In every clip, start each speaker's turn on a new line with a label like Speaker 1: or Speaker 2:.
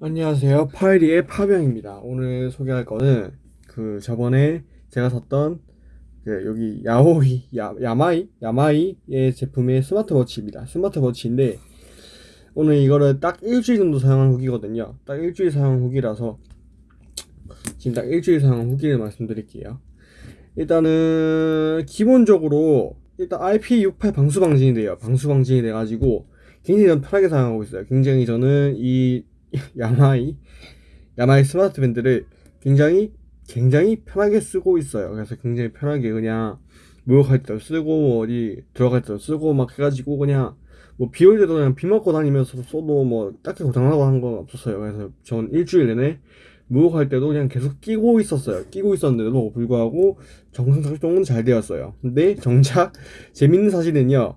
Speaker 1: 안녕하세요. 파이리의 파병입니다. 오늘 소개할 거는 그 저번에 제가 샀던 그 여기 야오이 야, 야마이 야마이의 제품의 스마트워치입니다. 스마트워치인데 오늘 이거를 딱 일주일 정도 사용한 후기거든요. 딱 일주일 사용 후기라서 지금 딱 일주일 사용 후기를 말씀드릴게요. 일단은 기본적으로 일단 IP68 방수 방진이 돼요. 방수 방진이 돼가지고 굉장히 편하게 사용하고 있어요. 굉장히 저는 이 야마이 야마이 스마트 밴드를 굉장히 굉장히 편하게 쓰고 있어요. 그래서 굉장히 편하게 그냥 목욕할 때도 쓰고 뭐 어디 들어갈 때도 쓰고 막 해가지고 그냥 뭐 비 올 때도 그냥 비 맞고 다니면서 써도 뭐 딱히 고장나고 한 건 없었어요. 그래서 전 일주일 내내 목욕할 때도 그냥 계속 끼고 있었어요. 끼고 있었는데도 불구하고 정상 작동은 잘 되었어요. 근데 정작 재밌는 사실은요.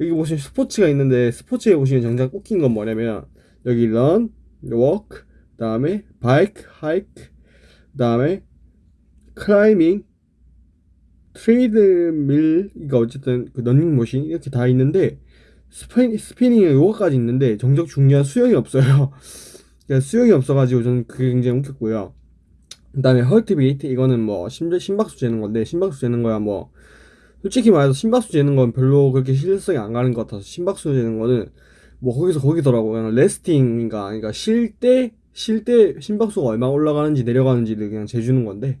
Speaker 1: 여기 보시면 스포츠가 있는데 스포츠에 보시면 정작 꽂힌 건 뭐냐면 여기 run, walk, 다음에 bike, hike, 다음에 climbing, treadmill, 이거 어쨌든 그 런닝머신 이렇게 다 있는데 spinning, spinning에 요거까지 있는데 정작 중요한 수영이 없어요. 그러니까 수영이 없어가지고 저는 그게 굉장히 웃겼고요. 그 다음에 heartbeat 이거는 뭐 심, 심박수 재는 건데 심박수 재는 거야 뭐 솔직히 말해서 심박수 재는 건 별로 그렇게 실성이 안 가는 것 같아서 심박수 재는 거는 뭐 거기서 거기더라고요. 레스팅인가 그러니까 쉴 때 쉴 때 심박수가 얼마 올라가는지 내려가는지를 그냥 재주는 건데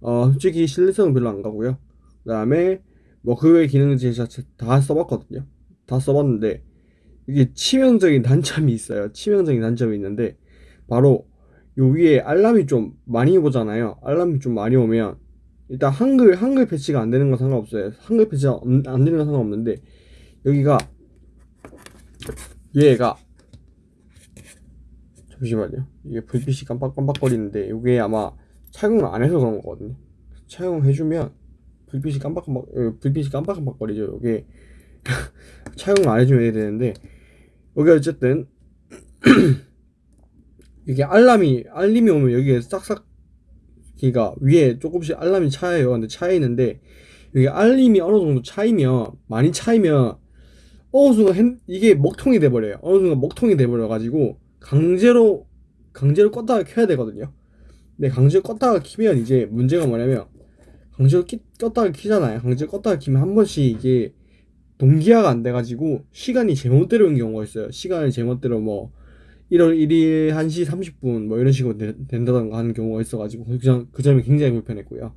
Speaker 1: 어 솔직히 신뢰성은 별로 안 가고요. 그다음에 뭐 그외 기능을 제가 다 써봤거든요. 다 써봤는데 이게 치명적인 단점이 있어요. 치명적인 단점이 있는데 바로 요 위에 알람이 좀 많이 오잖아요. 알람이 좀 많이 오면 일단 한글 한글 패치가 안 되는 건 상관없어요. 한글 패치가 안 되는 건 상관없는데 여기가 얘가 잠시만요. 이게 불빛이 깜빡깜빡거리는데 이게 아마 착용을 안 해서 그런 거거든요. 착용해주면 불빛이 깜빡깜빡 어, 불빛이 깜빡깜빡거리죠. 이게 착용을 안 해주면 되는데 여기 어쨌든 이게 알람이 알림이 오면 여기에 싹싹 기가 위에 조금씩 알람이 차요. 근데 차여 있는데 여기 알림이 어느 정도 차이면 많이 차이면 어느 순간 핸, 이게 먹통이 돼버려요. 어느 순간 먹통이 돼버려가지고 강제로 강제로 껐다가 켜야 되거든요. 근데 강제로 껐다가 키면 이제 문제가 뭐냐면 강제로 끼, 껐다가 키잖아요. 강제로 껐다가 키면 한 번씩 이게 동기화가 안 돼가지고 시간이 제멋대로 온 경우가 있어요. 시간을 제멋대로 뭐 1월 1일 1시 30분 뭐 이런 식으로 되, 된다던가 하는 경우가 있어가지고 그, 점, 그 점이 굉장히 불편했고요.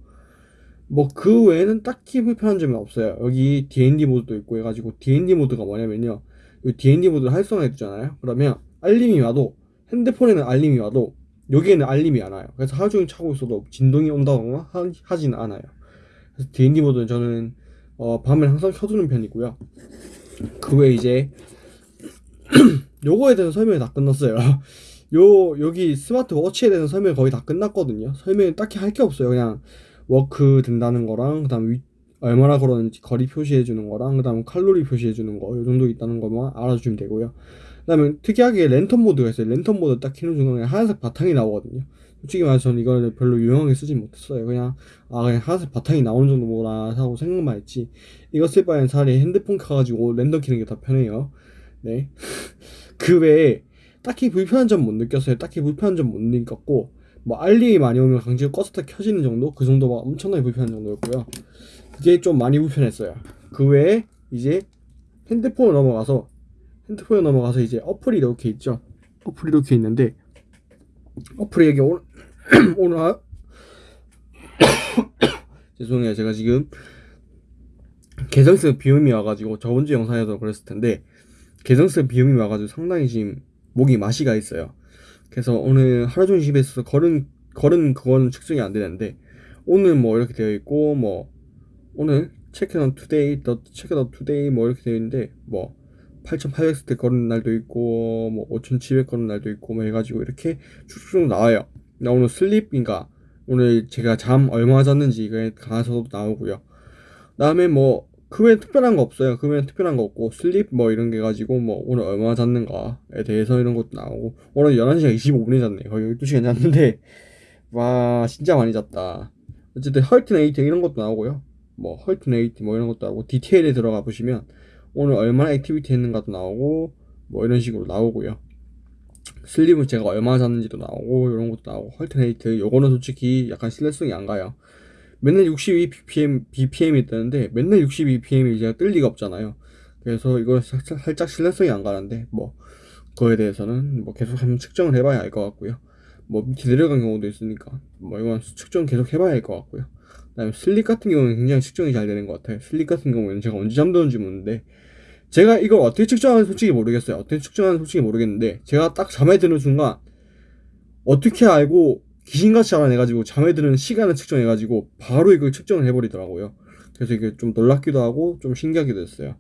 Speaker 1: 뭐 그 외에는 딱히 불편한 점이 없어요. 여기 D&D 모드도 있고 해가지고 D&D 모드가 뭐냐면요. 이 D&D 모드를 활성화해 두잖아요. 그러면 알림이 와도 핸드폰에는 알림이 와도 여기에는 알림이 안 와요. 그래서 하루 종일 차고 있어도 진동이 온다거나 하, 지는 않아요. 그래서 D&D 모드는 저는 어, 밤에 항상 켜두는 편이고요. 그 외에 이제 요거에 대해서 설명이 다 끝났어요. 요 여기 스마트워치에 대해서 설명이 거의 다 끝났거든요. 설명이 딱히 할 게 없어요. 그냥 walk 된다는 거랑 그다음 위, 얼마나 걸었는지 거리 표시해 주는 거랑 그다음 칼로리 표시해 주는 거 요 정도 있다는 것만 알아주시면 되고요. 그다음에 특이하게 랜턴 모드가 있어요. 랜턴 모드 딱 켜는 순간 하얀색 바탕이 나오거든요. 솔직히 말해서 저는 이거를 별로 유용하게 쓰지 못했어요. 그냥 아 그냥 하얀색 바탕이 나오는 정도구나 하고 생각만 했지. 이거 쓸 바에는 차라리 핸드폰 켜가지고 랜덤 키는 게 더 편해요. 네. 그 외에 딱히 불편한 점 못 느꼈어요. 딱히 불편한 점 못 느꼈고 뭐 알림이 많이 오면 강제로 껐었다 켜지는 정도 그 정도가 엄청나게 불편한 정도였고요. 그게 좀 많이 불편했어요. 그 외에 이제 핸드폰을 넘어가서 핸드폰에 넘어가서 이제 어플이 이렇게 있죠. 어플이 이렇게 있는데 어플이 여기 오늘 오늘 하... 죄송해요. 제가 지금 계절성 비염이 와가지고 저번주 영상에서 그랬을 텐데 계절성 비염이 와가지고 상당히 지금 목이 맛이 가 있어요. 그래서 오늘 하루 종일 집에 있어서 걸은 걸은 그건 측정이 안 되는데 오늘 뭐 이렇게 되어 있고 뭐 오늘 check on today the check on today 뭐 이렇게 되어 있는데 뭐 8800스텝 걸은 날도 있고 뭐 5700 걸은 날도 있고 뭐 해가지고 이렇게 쭉쭉 나와요. 나 오늘 sleep인가? 오늘 제가 잠 얼마 잤는지 이거에 가서도 나오고요. 다음에 뭐 그 외에 특별한 거 없어요. 그 외에 특별한 거 없고 sleep 뭐 이런 게 가지고 뭐 오늘 얼마 잤는가에 대해서 이런 것도 나오고 오늘 11시간 25분에 잤네. 거의 12시간 잤는데 와 진짜 많이 잤다. 어쨌든 heart rate 이런 것도 나오고요. 뭐 heart rate 뭐 이런 것도 나오고 디테일에 들어가 보시면 오늘 얼마나 activity 했는가도 나오고 뭐 이런 식으로 나오고요. sleep은 제가 얼마 잤는지도 나오고 이런 것도 나오고 heart rate 요거는 솔직히 약간 신뢰성이 안 가요. 맨날 62 bpm bpm이 뜨는데 맨날 62 bpm이 제가 뜰 리가 없잖아요. 그래서 이거 살짝, 살짝 신뢰성이 안 가는데 뭐 그거에 대해서는 뭐 계속 한번 측정을 해봐야 알 것 같고요. 뭐 밑에 내려간 경우도 있으니까 뭐 이건 측정 계속 해봐야 할 것 같고요. 그다음에 sleep 같은 경우는 굉장히 측정이 잘 되는 것 같아요. sleep 같은 경우에는 제가 언제 잠드는지 모르는데 제가 이걸 어떻게 측정하는지 솔직히 모르겠어요. 어떻게 측정하는지 솔직히 모르겠는데 제가 딱 잠에 드는 순간 어떻게 알고 귀신같이 알아내가지고 잠에 드는 시간을 측정해가지고 바로 이걸 측정을 해버리더라고요. 그래서 이게 좀 놀랍기도 하고 좀 신기하기도 했어요.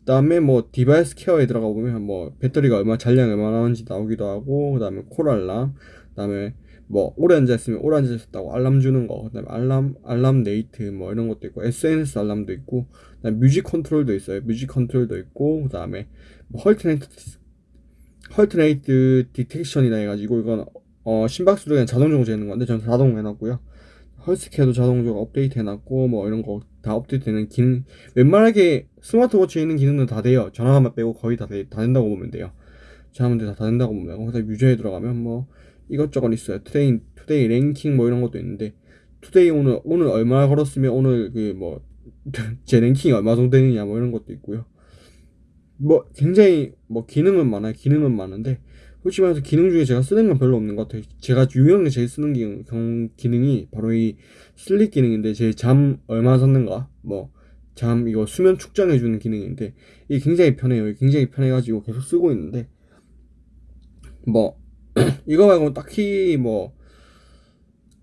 Speaker 1: 그다음에 뭐 device care에 들어가 보면 뭐 배터리가 얼마 잔량이 얼마 나오는지 나오기도 하고 그다음에 call 알람 그다음에 뭐 오래 앉아 있으면 오래 앉아 있었다고 알람 주는 거 그다음에 알람 알람 네이트 뭐 이런 것도 있고 SNS 알람도 있고 그다음에 music control도 있어요 music control도 있고 그다음에 뭐 heart rate heart rate detection이나 해가지고 이건 어 심박수를 자동적으로 재는 건데 저는 자동 해놨고요. healthcare도 자동적으로 업데이트 해놨고 뭐 이런 거 다 업데이트되는 기능 웬만하게 스마트워치에 있는 기능은 다 돼요. 전화만 빼고 거의 다, 돼, 다 된다고 보면 돼요. 전화만 다, 다 된다고 보면 되고 유저에 들어가면 뭐 이것저것 있어요. today today 랭킹 뭐 이런 것도 있는데 today 오늘 오늘 얼마 걸었으면 오늘 그 뭐 제 랭킹이 얼마 정도 되느냐 뭐 이런 것도 있고요. 뭐 굉장히 뭐 기능은 많아요. 기능은 많은데 솔직히 말해서 기능 중에 제가 쓰는 건 별로 없는 것 같아요. 제가 유용하게 제일 쓰는 기, 경, 기능이 바로 이 sleep 기능인데 제 잠 얼마 잤는가 뭐 잠 이거 수면 측정해 주는 기능인데 이게 굉장히 편해요. 굉장히 편해가지고 계속 쓰고 있는데 뭐 이거 말고 딱히 뭐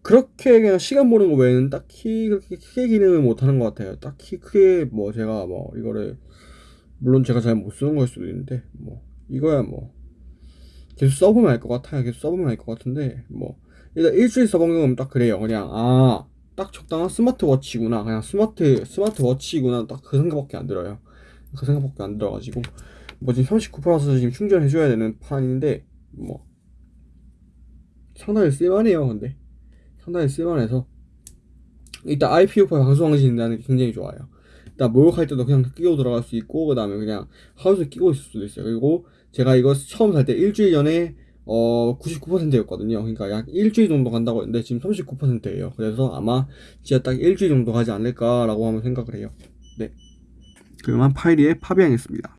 Speaker 1: 그렇게 그냥 시간 보는 거 외에는 딱히 그렇게 크게 기능을 못 하는 것 같아요. 딱히 크게 뭐 제가 뭐 이거를 물론 제가 잘 못 쓰는 걸 수도 있는데 뭐 이거야 뭐 계속 써보면 알 것 같아요. 계속 써보면 알 것 같은데 뭐 일단 일주일 써본 경험은 딱 그래요. 그냥 아 딱 적당한 스마트워치구나. 그냥 스마트 스마트워치구나. 딱 그 생각밖에 안 들어요. 그 생각밖에 안 들어가지고 뭐 지금 39%서 지금 충전해줘야 되는 판인데 뭐 상당히 쓸만해요. 근데 상당히 쓸만해서 일단 IP 오파 방송하신다는 게 굉장히 좋아요. 일단 목욕할 때도 그냥 끼고 들어갈 수 있고 그 다음에 그냥 하우스에 끼고 있을 수도 있어요. 그리고 제가 이거 처음 살 때 일주일 전에 어 99%였거든요. 그러니까 약 일주일 정도 간다고 했는데 지금 39%예요. 그래서 아마 진짜 딱 일주일 정도 가지 않을까 라고 하면 생각을 해요. 네. 그러면 파이리에 파비앙했습니다.